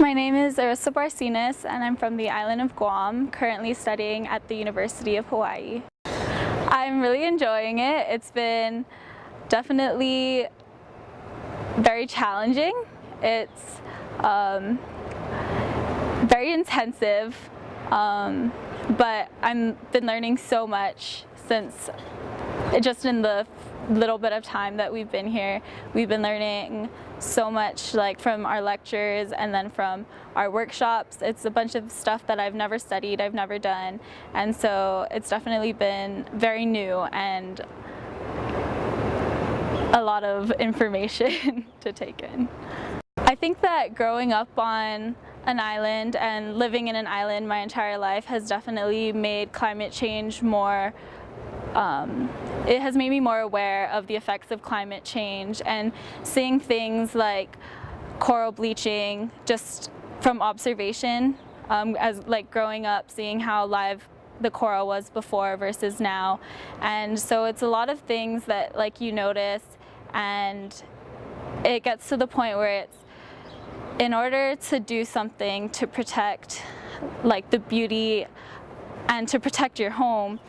My name is Arissa Barcinas and I'm from the island of Guam, currently studying at the University of Hawaii. I'm really enjoying it. It's been definitely very challenging. It's um, very intensive, um, but I've been learning so much since just in the little bit of time that we've been here. We've been learning so much like from our lectures and then from our workshops. It's a bunch of stuff that I've never studied, I've never done. And so it's definitely been very new and a lot of information to take in. I think that growing up on an island and living in an island my entire life has definitely made climate change more um, it has made me more aware of the effects of climate change and seeing things like coral bleaching just from observation um, as like growing up seeing how live the coral was before versus now. And so it's a lot of things that like you notice and it gets to the point where it's in order to do something to protect like the beauty and to protect your home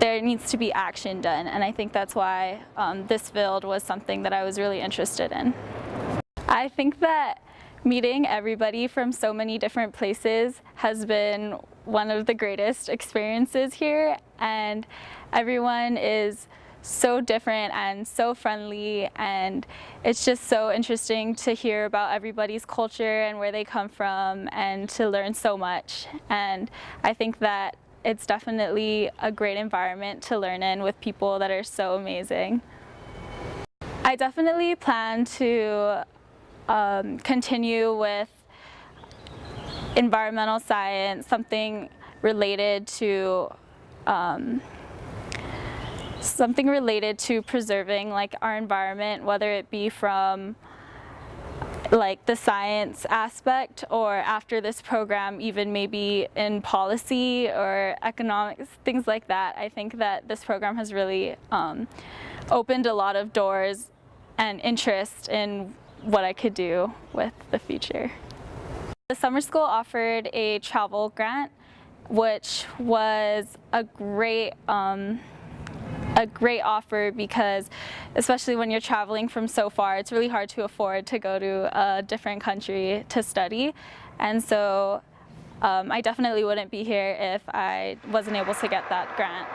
there needs to be action done and I think that's why um, this field was something that I was really interested in. I think that meeting everybody from so many different places has been one of the greatest experiences here and everyone is so different and so friendly and it's just so interesting to hear about everybody's culture and where they come from and to learn so much and I think that it's definitely a great environment to learn in with people that are so amazing. I definitely plan to um, continue with environmental science, something related to um, something related to preserving like our environment, whether it be from like the science aspect or after this program even maybe in policy or economics, things like that. I think that this program has really um, opened a lot of doors and interest in what I could do with the future. The summer school offered a travel grant which was a great um, a great offer because especially when you're traveling from so far, it's really hard to afford to go to a different country to study. And so um, I definitely wouldn't be here if I wasn't able to get that grant.